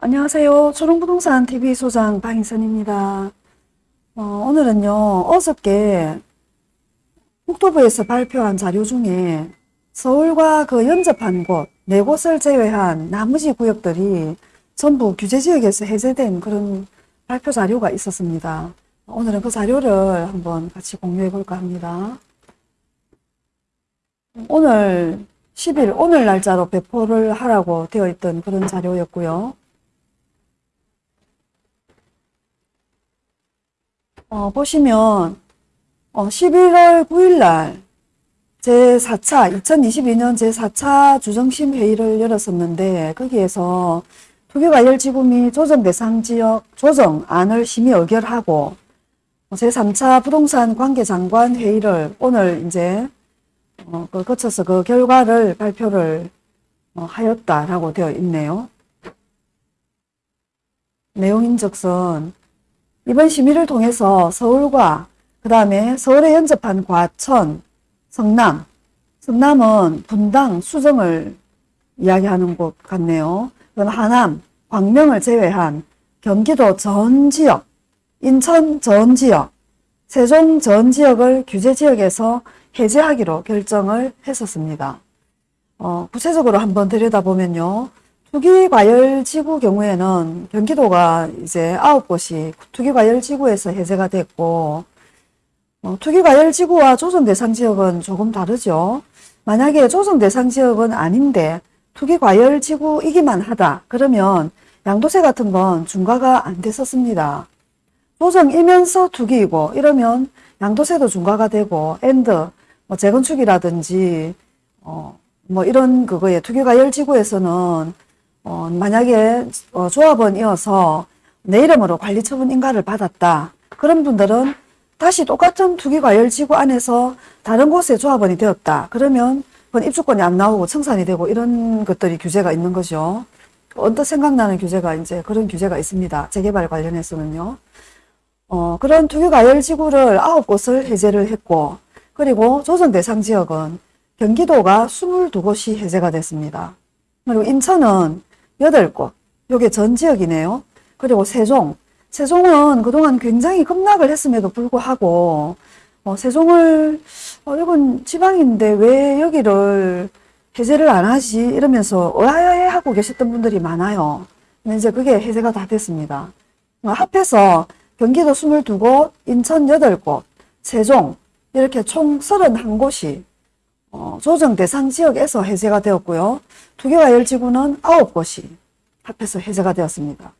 안녕하세요. 초롱부동산 TV 소장 방희선입니다. 어, 오늘은요, 어저께 국토부에서 발표한 자료 중에 서울과 그 연접한 곳, 네 곳을 제외한 나머지 구역들이 전부 규제지역에서 해제된 그런 발표 자료가 있었습니다. 오늘은 그 자료를 한번 같이 공유해 볼까 합니다. 오늘 10일, 오늘 날짜로 배포를 하라고 되어 있던 그런 자료였고요. 어, 보시면 어, 11월 9일 날 제4차 2022년 제4차 주정심 회의를 열었었는데 거기에서 투기과열지구 및 조정 대상 지역 조정안을 심의 의결하고 제3차 부동산 관계장관 회의를 오늘 이제 어, 그 거쳐서 그 결과를 발표를 어, 하였다라고 되어 있네요. 내용인즉슨 이번 심의를 통해서 서울과 그 다음에 서울에 연접한 과천, 성남, 성남은 분당, 수정을 이야기하는 곳 같네요. 그럼 하남, 광명을 제외한 경기도 전 지역, 인천 전 지역, 세종 전 지역을 규제지역에서 해제하기로 결정을 했었습니다. 어, 구체적으로 한번 들여다보면요. 투기과열지구 경우에는 경기도가 이제 아홉 곳이 투기과열지구에서 해제가 됐고 어, 투기과열지구와 조정대상지역은 조금 다르죠. 만약에 조정대상지역은 아닌데 투기과열지구이기만 하다 그러면 양도세 같은 건 중과가 안 됐었습니다. 조정이면서 투기이고 이러면 양도세도 중과가 되고 and 뭐 재건축이라든지 어, 뭐 이런 그거에 투기과열지구에서는 어, 만약에 어, 조합원이어서 내 이름으로 관리처분 인가를 받았다. 그런 분들은 다시 똑같은 투기과열지구 안에서 다른 곳에 조합원이 되었다. 그러면 그건 입주권이 안 나오고 청산이 되고 이런 것들이 규제가 있는 거죠. 언뜻 생각나는 규제가 이제 그런 규제가 있습니다. 재개발 관련해서는요. 어, 그런 투기과열지구를 아홉 곳을 해제를 했고 그리고 조정 대상 지역은 경기도가 22곳이 해제가 됐습니다. 그리고 인천은 8곳, 요게 전 지역이네요. 그리고 세종, 세종은 그동안 굉장히 급락을 했음에도 불구하고 어, 세종을 어, 이건 지방인데 왜 여기를 해제를 안 하지 이러면서 의아해 하고 계셨던 분들이 많아요. 근데 이제 그게 해제가 다 됐습니다. 어, 합해서 경기도 22곳, 인천 8곳, 세종 이렇게 총 31곳이 어, 조정 대상 지역에서 해제가 되었고요. 투기과열지구는 9곳이 합해서 해제가 되었습니다.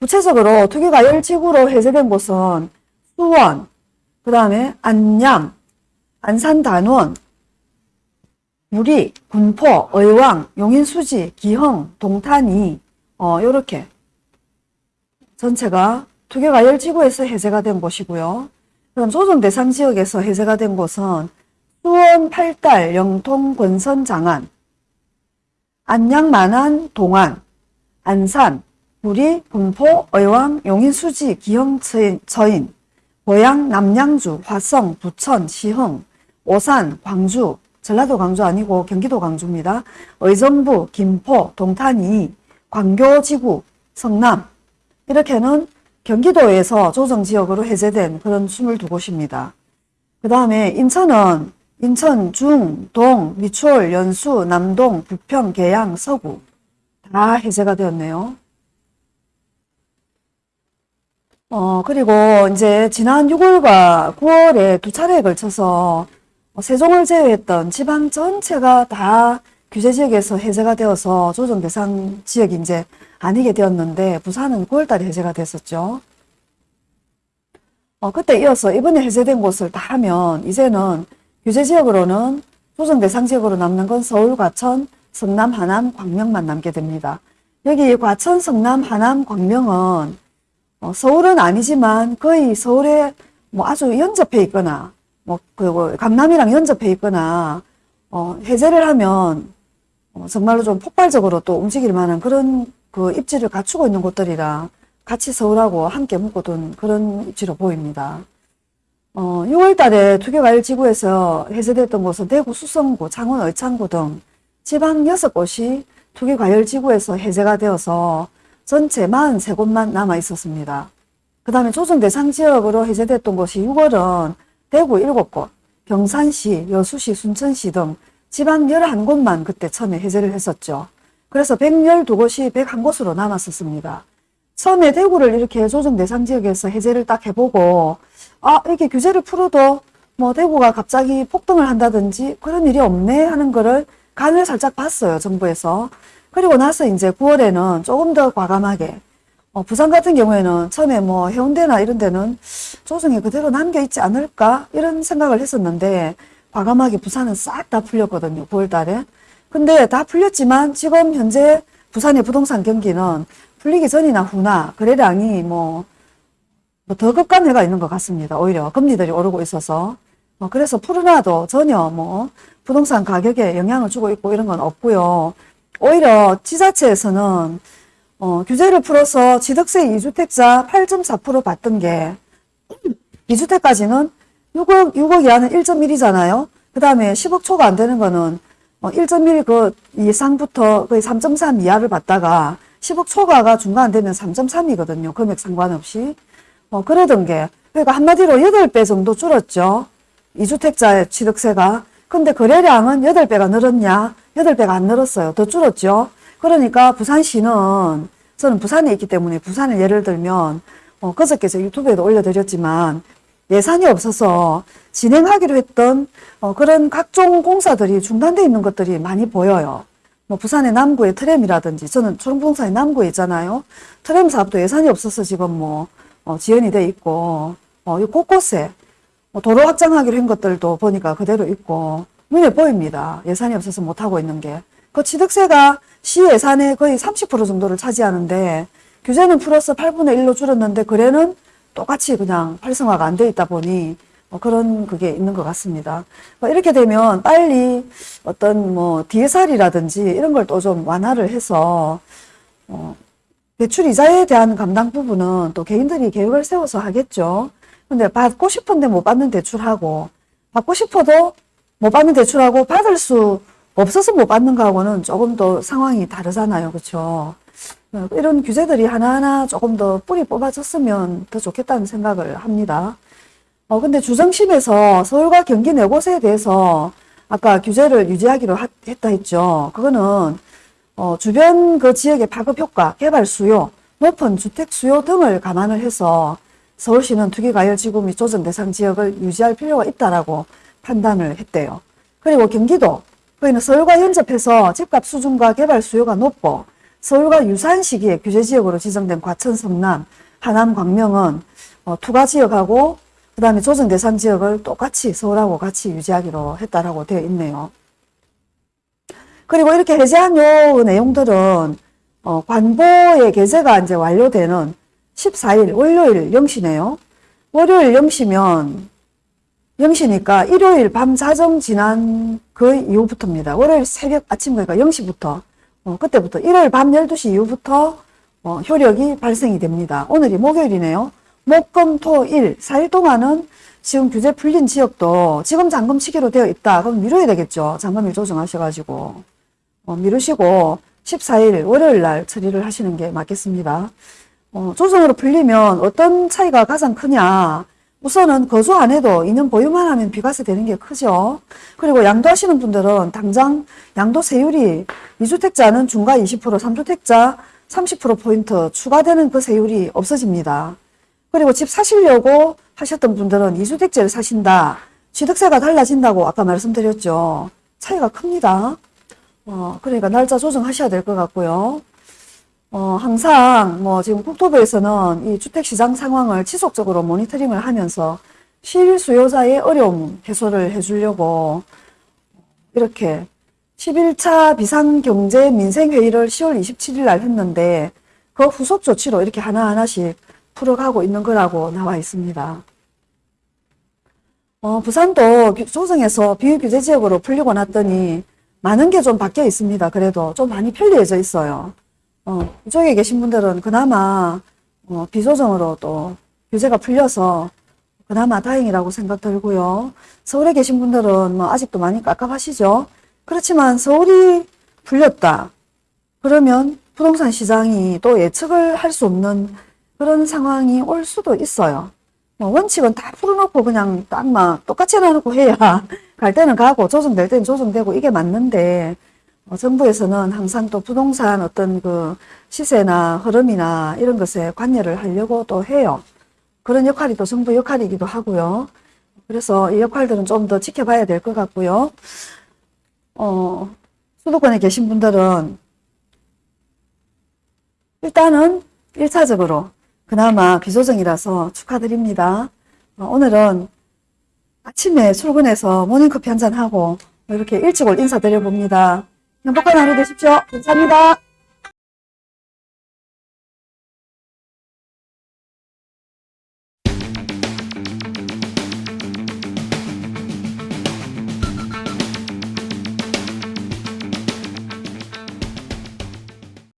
구체적으로 투기과열지구로 해제된 곳은 수원, 그 다음에 안양, 안산 단원, 무리, 군포, 의왕, 용인수지, 기흥, 동탄이 어, 요렇게 전체가 투기과열지구에서 해제가 된 곳이고요. 그럼 조정 대상 지역에서 해제가 된 곳은 수원, 팔달, 영통, 권선, 장안, 안양, 만안, 동안, 안산, 구리, 군포, 의왕, 용인, 수지, 기흥, 처인, 고양, 남양주, 화성, 부천, 시흥, 오산, 광주, 전라도 광주 아니고 경기도 광주입니다. 의정부, 김포, 동탄이, 광교 지구, 성남 이렇게는 경기도에서 조정지역으로 해제된 그런 22곳입니다. 그 다음에 인천은 인천, 중, 동, 미추홀, 연수, 남동, 부평, 계양, 서구 다 해제가 되었네요. 어, 그리고 이제 지난 6월과 9월에 두 차례에 걸쳐서 세종을 제외했던 지방 전체가 다 규제 지역에서 해제가 되어서 조정 대상 지역이 이제 아니게 되었는데 부산은 9월달에 해제가 됐었죠. 어, 그때 이어서 이번에 해제된 곳을 다 하면 이제는 규제지역으로는 조정 대 상 지역으로 남는 건 서울, 과천, 성남, 하남, 광명만 남게 됩니다. 여기 과천, 성남, 하남, 광명은 어, 서울은 아니지만 거의 서울에 뭐 아주 연접해 있거나 뭐 그리고 강남이랑 연접해 있거나 어, 해제를 하면 어, 정말로 좀 폭발적으로 또 움직일 만한 그런 그 입지를 갖추고 있는 곳들이라 같이 서울하고 함께 묶어둔 그런 입지로 보입니다. 어, 6월 달에 투기과열지구에서 해제됐던 곳은 대구 수성구, 창원 의창구 등 지방 6곳이 투기과열지구에서 해제가 되어서 전체 43곳만 남아 있었습니다. 그 다음에 조정 대상 지역으로 해제됐던 곳이 6월은 대구 7곳, 경산시, 여수시, 순천시 등 지방 11곳만 그때 처음에 해제를 했었죠. 그래서 112곳이 101곳으로 남았었습니다. 처음에 대구를 이렇게 조정 대상 지역에서 해제를 딱 해보고 아 이렇게 규제를 풀어도 뭐 대구가 갑자기 폭등을 한다든지 그런 일이 없네 하는 거를 간을 살짝 봤어요 정부에서. 그리고 나서 이제 9월에는 조금 더 과감하게 어, 부산 같은 경우에는 처음에 뭐 해운대나 이런 데는 조정이 그대로 남겨 있지 않을까 이런 생각을 했었는데 과감하게 부산은 싹 다 풀렸거든요 9월 달에. 근데 다 풀렸지만 지금 현재 부산의 부동산 경기는 풀리기 전이나 후나 거래량이 뭐더 급감해가 있는 것 같습니다. 오히려 금리들이 오르고 있어서 어, 그래서 풀어놔도 전혀 뭐 부동산 가격에 영향을 주고 있고 이런 건 없고요. 오히려 지자체에서는 어, 규제를 풀어서 취득세 2주택자 8.4% 받던 게 2주택까지는 6억, 6억 이하는 1.1이잖아요. 그 다음에 10억 초가 안 되는 거는 어, 1.1그 이상부터 거의 3.3 이하를 받다가 10억 초과가 중간 되면 3.3이거든요. 금액 상관없이. 어, 그러던 게, 그러니까 한마디로 8배 정도 줄었죠. 2주택자의 취득세가. 근데 거래량은 8배가 늘었냐? 8배가 안 늘었어요. 더 줄었죠. 그러니까 부산시는, 저는 부산에 있기 때문에 부산을 예를 들면, 어, 그저께 제 유튜브에도 올려드렸지만, 예산이 없어서 진행하기로 했던 어, 그런 각종 공사들이 중단되어 있는 것들이 많이 보여요. 뭐 부산의 남구의 트램이라든지 저는 초롱부동산의 남구에 있잖아요. 트램 사업도 예산이 없어서 지금 뭐 어, 지연이 돼 있고 어, 이 곳곳에 뭐 도로 확장하기로 한 것들도 보니까 그대로 있고 눈에 보입니다. 예산이 없어서 못하고 있는 게. 그 취득세가 시 예산의 거의 30% 정도를 차지하는데 규제는 플러스 8분의 1로 줄었는데 거래는 똑같이 그냥 활성화가 안 돼 있다 보니 뭐 그런 그게 있는 것 같습니다. 뭐 이렇게 되면 빨리 어떤 뭐 DSR이라든지 이런 걸 또 좀 완화를 해서 어 대출 이자에 대한 감당 부분은 또 개인들이 계획을 세워서 하겠죠. 근데 받고 싶은데 못 받는 대출하고 받고 싶어도 못 받는 대출하고 받을 수 없어서 못 받는 거하고는 조금 더 상황이 다르잖아요. 그렇죠? 어, 이런 규제들이 하나하나 조금 더 뿌리 뽑아졌으면 더 좋겠다는 생각을 합니다. 어, 근데 주정심에서 서울과 경기 네 곳에 대해서 아까 규제를 유지하기로 하, 했다 했죠. 그거는 어, 주변 그 지역의 파급 효과, 개발 수요, 높은 주택 수요 등을 감안을 해서 서울시는 투기가열지구 및 조정 대상 지역을 유지할 필요가 있다라고 판단을 했대요. 그리고 경기도, 거기는 서울과 연접해서 집값 수준과 개발 수요가 높고 서울과 유사한 시기에 규제지역으로 지정된 과천, 성남, 하남, 광명은 어, 투가 지역하고 그 다음에 조정 대상 지역을 똑같이 서울하고 같이 유지하기로 했다라고 되어 있네요. 그리고 이렇게 해제한 요 내용들은 어, 관보의 개제가 이제 완료되는 14일 월요일 0시네요. 월요일 0시면 0시니까 일요일 밤 자정 지난 그 이후부터입니다. 월요일 새벽 아침 그러니까 0시부터 어, 그때부터 일요일 밤 12시 이후부터 어, 효력이 발생이 됩니다. 오늘이 목요일이네요. 목, 금, 토, 일 4일 동안은 지금 규제 풀린 지역도 지금 잔금 치기로 되어 있다. 그럼 미뤄야 되겠죠. 잔금일 조정하셔가지고 어, 미루시고 14일 월요일 날 처리를 하시는 게 맞겠습니다. 어, 조정으로 풀리면 어떤 차이가 가장 크냐 우선은 거주 안 해도 2년 보유만 하면 비과세 되는 게 크죠. 그리고 양도하시는 분들은 당장 양도세율이 2주택자는 중과 20%, 3주택자 30%포인트 추가되는 그 세율이 없어집니다. 그리고 집 사시려고 하셨던 분들은 2주택제를 사신다. 취득세가 달라진다고 아까 말씀드렸죠. 차이가 큽니다. 어, 그러니까 날짜 조정하셔야 될 것 같고요. 어, 항상 뭐 지금 국토부에서는 이 주택시장 상황을 지속적으로 모니터링을 하면서 실수요자의 어려움 해소를 해주려고 이렇게 11차 비상경제 민생회의를 10월 27일 날 했는데 그 후속 조치로 이렇게 하나하나씩 풀어가고 있는 거라고 나와 있습니다. 어, 부산도 조정에서 비유규제 지역으로 풀리고 났더니 많은 게 좀 바뀌어 있습니다. 그래도 좀 많이 편리해져 있어요. 어, 이쪽에 계신 분들은 그나마 어, 비조정으로 또 규제가 풀려서 그나마 다행이라고 생각 들고요. 서울에 계신 분들은 뭐 아직도 많이 깝깝하시죠. 그렇지만 서울이 풀렸다. 그러면 부동산 시장이 또 예측을 할 수 없는 그런 상황이 올 수도 있어요. 뭐 원칙은 다 풀어놓고 그냥 딱 막 똑같이 해놓고 해야 갈 때는 가고 조정될 때는 조정되고 이게 맞는데 어, 정부에서는 항상 또 부동산 어떤 그 시세나 흐름이나 이런 것에 관여를 하려고 또 해요. 그런 역할이 또 정부 역할이기도 하고요. 그래서 이 역할들은 좀 더 지켜봐야 될 것 같고요. 어, 수도권에 계신 분들은 일단은 1차적으로 그나마 비조정이라서 축하드립니다. 어, 오늘은 아침에 출근해서 모닝커피 한잔하고 이렇게 일찍 올 인사드려 봅니다. 행복한 하루 되십시오. 감사합니다.